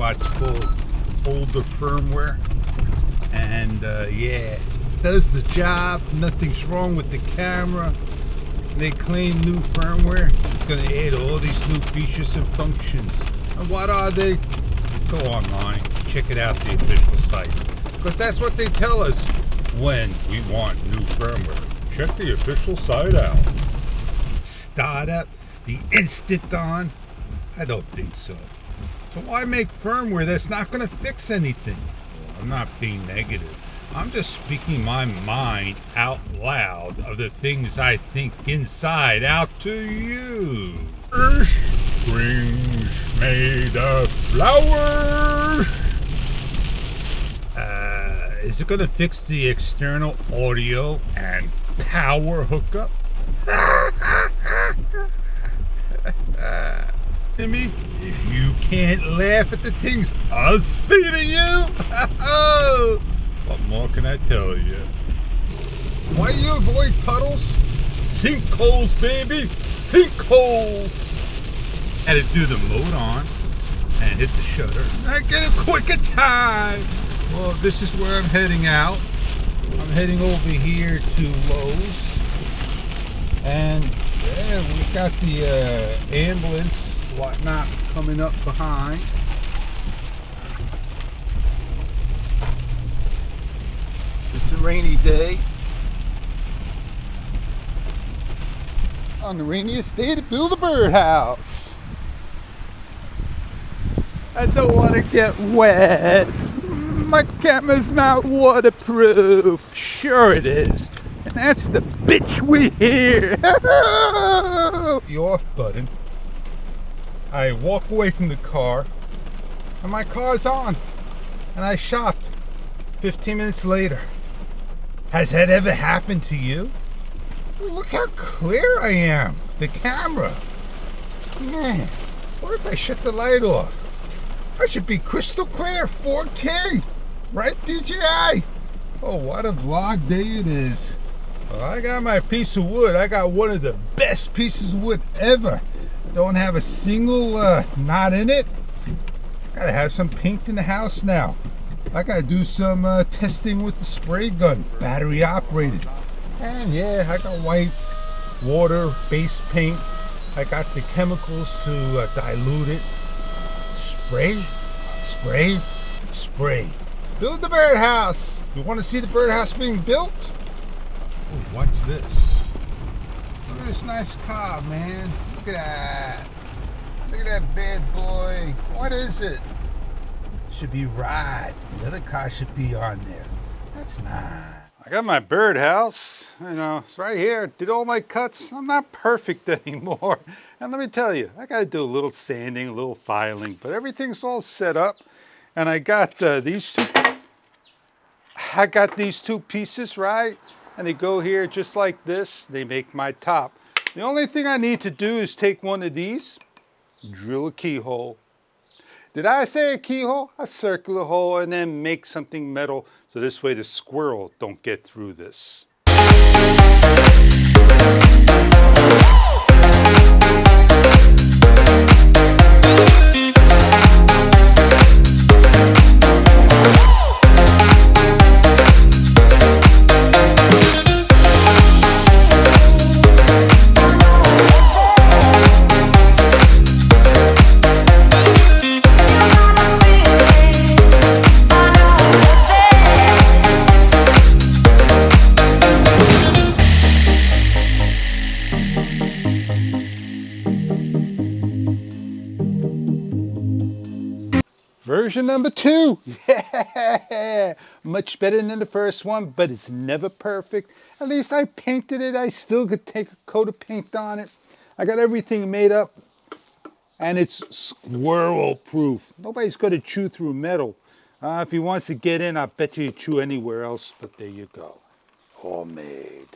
what's called older firmware. And uh, yeah, does the job. Nothing's wrong with the camera. They claim new firmware is going to add all these new features and functions. And what are they? Go online, check it out, the official site. Because that's what they tell us when we want new firmware. Check the official site out. Startup, the instant on? I don't think so. So why make firmware that's not going to fix anything? Well, I'm not being negative. I'm just speaking my mind out loud of the things I think inside out to you. Springs made of flowers. Uh, is it going to fix the external audio and power hookup? Timmy, if you can't laugh at the things I see to you, what more can I tell you? Why do you avoid puddles? Sinkholes, baby! Sinkholes! Had to do the mode on and hit the shutter. I get a quicker time! Well, this is where I'm heading out. I'm heading over here to Lowe's. And yeah, we got the uh, ambulance, whatnot, coming up behind. It's a rainy day. On the rainiest day to build a birdhouse. I don't want to get wet. My camera's not waterproof. Sure it is. And that's the bitch we hear. the off button. I walk away from the car and my car's on. And I shopped 15 minutes later. Has that ever happened to you? Look how clear I am. The camera. Man, what if I shut the light off? I should be crystal clear, 4K. Right, DJI? Oh, what a vlog day it is. Well, I got my piece of wood. I got one of the best pieces of wood ever. Don't have a single uh, knot in it. Gotta have some paint in the house now. I gotta do some uh, testing with the spray gun, battery operated. And yeah, I got white water, base paint. I got the chemicals to uh, dilute it. Spray, spray, spray. Build the birdhouse. You want to see the birdhouse being built? Oh, what's this? Look at this nice car, man. Look at that. Look at that bad boy. What is it? Should be right. The other car should be on there. That's nice. I got my birdhouse, you know, it's right here. Did all my cuts. I'm not perfect anymore. And let me tell you, I got to do a little sanding, a little filing, but everything's all set up. And I got uh, these two, I got these two pieces, right? And they go here just like this. They make my top. The only thing I need to do is take one of these, drill a keyhole. Did I say a keyhole? A circular hole and then make something metal so this way the squirrel don't get through this. Version number two. Yeah, much better than the first one, but it's never perfect. At least I painted it. I still could take a coat of paint on it. I got everything made up and it's squirrel proof. Nobody's going to chew through metal. Uh, if he wants to get in, I bet you he'd chew anywhere else, but there you go. All made.